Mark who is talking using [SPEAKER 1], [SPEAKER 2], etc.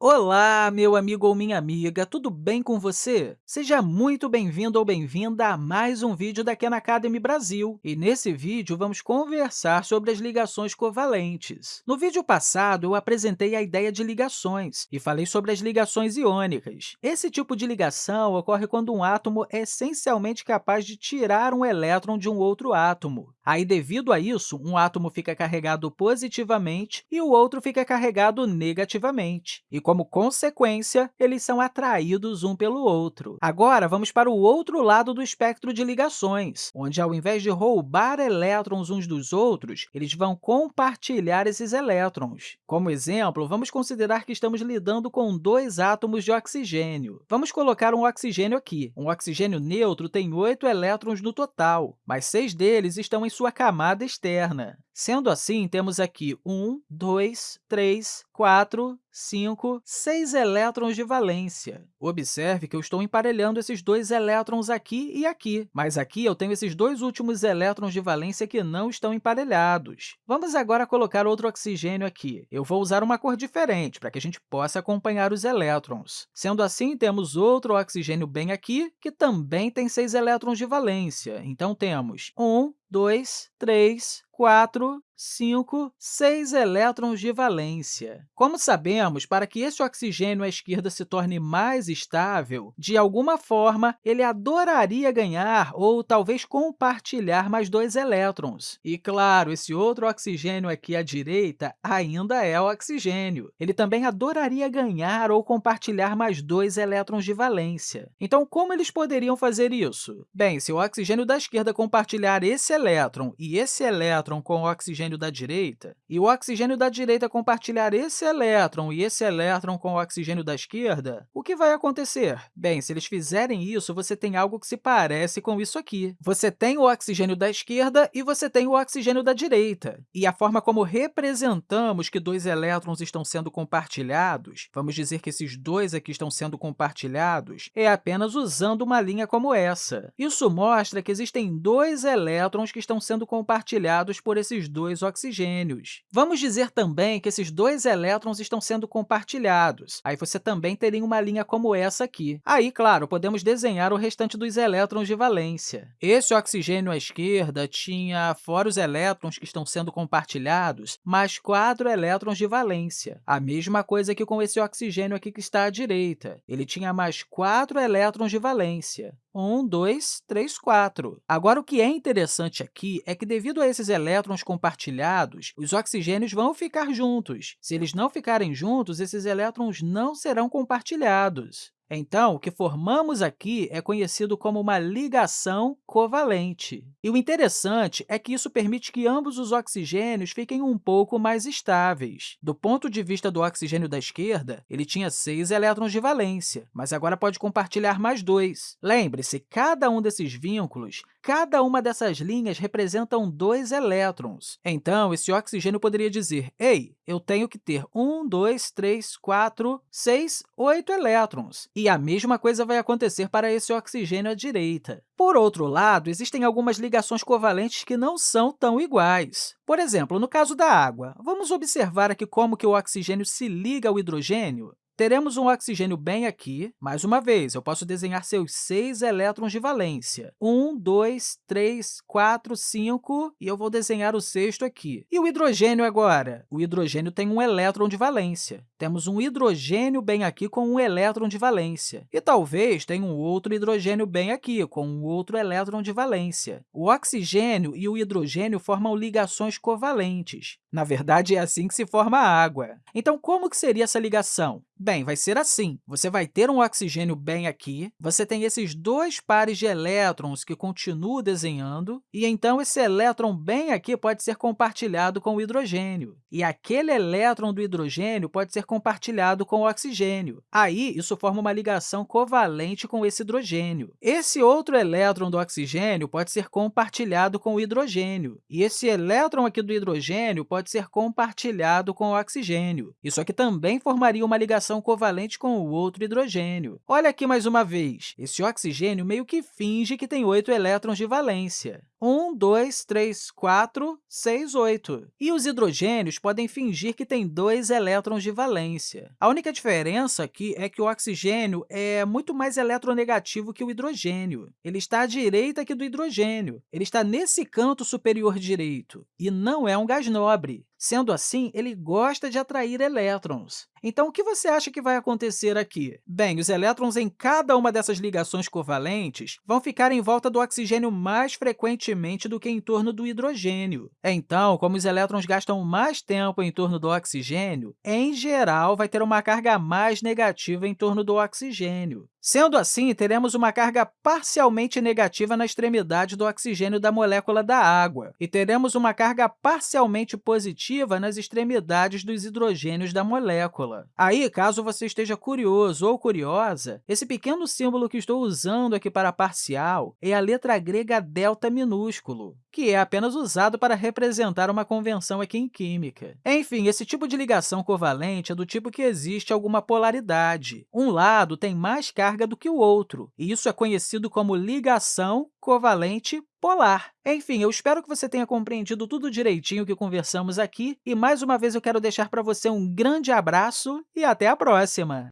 [SPEAKER 1] Olá, meu amigo ou minha amiga, tudo bem com você? Seja muito bem-vindo ou bem-vinda a mais um vídeo da Khan Academy Brasil. E nesse vídeo, vamos conversar sobre as ligações covalentes. No vídeo passado, eu apresentei a ideia de ligações e falei sobre as ligações iônicas. Esse tipo de ligação ocorre quando um átomo é essencialmente capaz de tirar um elétron de um outro átomo. Aí, devido a isso, um átomo fica carregado positivamente e o outro fica carregado negativamente. E como consequência, eles são atraídos um pelo outro. Agora, vamos para o outro lado do espectro de ligações, onde, ao invés de roubar elétrons uns dos outros, eles vão compartilhar esses elétrons. Como exemplo, vamos considerar que estamos lidando com dois átomos de oxigênio. Vamos colocar um oxigênio aqui. Um oxigênio neutro tem oito elétrons no total, mas seis deles estão em sua camada externa. Sendo assim, temos aqui 1, 2, 3, 4, 5, 6 elétrons de valência. Observe que eu estou emparelhando esses dois elétrons aqui e aqui, mas aqui eu tenho esses dois últimos elétrons de valência que não estão emparelhados. Vamos agora colocar outro oxigênio aqui. Eu vou usar uma cor diferente para que a gente possa acompanhar os elétrons. Sendo assim, temos outro oxigênio bem aqui, que também tem 6 elétrons de valência. Então, temos 1, 2, 3, 4, 5, 6 elétrons de valência. Como sabemos, para que esse oxigênio à esquerda se torne mais estável, de alguma forma, ele adoraria ganhar ou talvez compartilhar mais dois elétrons. E, claro, esse outro oxigênio aqui à direita ainda é oxigênio. Ele também adoraria ganhar ou compartilhar mais dois elétrons de valência. Então, como eles poderiam fazer isso? Bem, se o oxigênio da esquerda compartilhar esse elétron e esse elétron com o oxigênio oxigênio da direita, e o oxigênio da direita compartilhar esse elétron e esse elétron com o oxigênio da esquerda, o que vai acontecer? Bem, se eles fizerem isso, você tem algo que se parece com isso aqui. Você tem o oxigênio da esquerda e você tem o oxigênio da direita. E a forma como representamos que dois elétrons estão sendo compartilhados, vamos dizer que esses dois aqui estão sendo compartilhados, é apenas usando uma linha como essa. Isso mostra que existem dois elétrons que estão sendo compartilhados por esses dois dois oxigênios. Vamos dizer também que esses dois elétrons estão sendo compartilhados. Aí você também teria uma linha como essa aqui. Aí, claro, podemos desenhar o restante dos elétrons de valência. Esse oxigênio à esquerda tinha, fora os elétrons que estão sendo compartilhados, mais quatro elétrons de valência. A mesma coisa que com esse oxigênio aqui que está à direita. Ele tinha mais quatro elétrons de valência. 1, 2, 3, 4. Agora, o que é interessante aqui é que, devido a esses elétrons compartilhados, os oxigênios vão ficar juntos. Se eles não ficarem juntos, esses elétrons não serão compartilhados. Então, o que formamos aqui é conhecido como uma ligação covalente. E o interessante é que isso permite que ambos os oxigênios fiquem um pouco mais estáveis. Do ponto de vista do oxigênio da esquerda, ele tinha seis elétrons de valência, mas agora pode compartilhar mais dois. Lembre-se, cada um desses vínculos Cada uma dessas linhas representam dois elétrons. Então, esse oxigênio poderia dizer, ei, eu tenho que ter um, dois, três, quatro, seis, oito elétrons. E a mesma coisa vai acontecer para esse oxigênio à direita. Por outro lado, existem algumas ligações covalentes que não são tão iguais. Por exemplo, no caso da água, vamos observar aqui como que o oxigênio se liga ao hidrogênio? Teremos um oxigênio bem aqui. Mais uma vez, eu posso desenhar seus seis elétrons de valência. Um, dois, três, quatro, cinco, e eu vou desenhar o sexto aqui. E o hidrogênio agora? O hidrogênio tem um elétron de valência. Temos um hidrogênio bem aqui com um elétron de valência. E talvez tenha um outro hidrogênio bem aqui, com um outro elétron de valência. O oxigênio e o hidrogênio formam ligações covalentes. Na verdade, é assim que se forma a água. Então, como que seria essa ligação? Bem, vai ser assim. Você vai ter um oxigênio bem aqui, você tem esses dois pares de elétrons que continuam desenhando, e então esse elétron bem aqui pode ser compartilhado com o hidrogênio. E aquele elétron do hidrogênio pode ser compartilhado com o oxigênio. Aí, isso forma uma ligação covalente com esse hidrogênio. Esse outro elétron do oxigênio pode ser compartilhado com o hidrogênio, e esse elétron aqui do hidrogênio pode ser compartilhado com o oxigênio. Isso aqui também formaria uma ligação covalente com o outro hidrogênio. Olha aqui mais uma vez, esse oxigênio meio que finge que tem oito elétrons de valência. 1, 2, 3, 4, 6, 8. E os hidrogênios podem fingir que têm dois elétrons de valência. A única diferença aqui é que o oxigênio é muito mais eletronegativo que o hidrogênio. Ele está à direita aqui do hidrogênio. Ele está nesse canto superior direito e não é um gás nobre. Sendo assim, ele gosta de atrair elétrons. Então, o que você acha que vai acontecer aqui? Bem, os elétrons em cada uma dessas ligações covalentes vão ficar em volta do oxigênio mais frequentemente do que em torno do hidrogênio. Então, como os elétrons gastam mais tempo em torno do oxigênio, em geral, vai ter uma carga mais negativa em torno do oxigênio. Sendo assim, teremos uma carga parcialmente negativa na extremidade do oxigênio da molécula da água, e teremos uma carga parcialmente positiva nas extremidades dos hidrogênios da molécula. Aí, caso você esteja curioso ou curiosa, esse pequeno símbolo que estou usando aqui para parcial é a letra grega delta minúsculo, que é apenas usado para representar uma convenção aqui em química. Enfim, esse tipo de ligação covalente é do tipo que existe alguma polaridade. Um lado tem mais carga carga do que o outro, e isso é conhecido como ligação covalente polar. Enfim, eu espero que você tenha compreendido tudo direitinho que conversamos aqui, e mais uma vez eu quero deixar para você um grande abraço e até a próxima!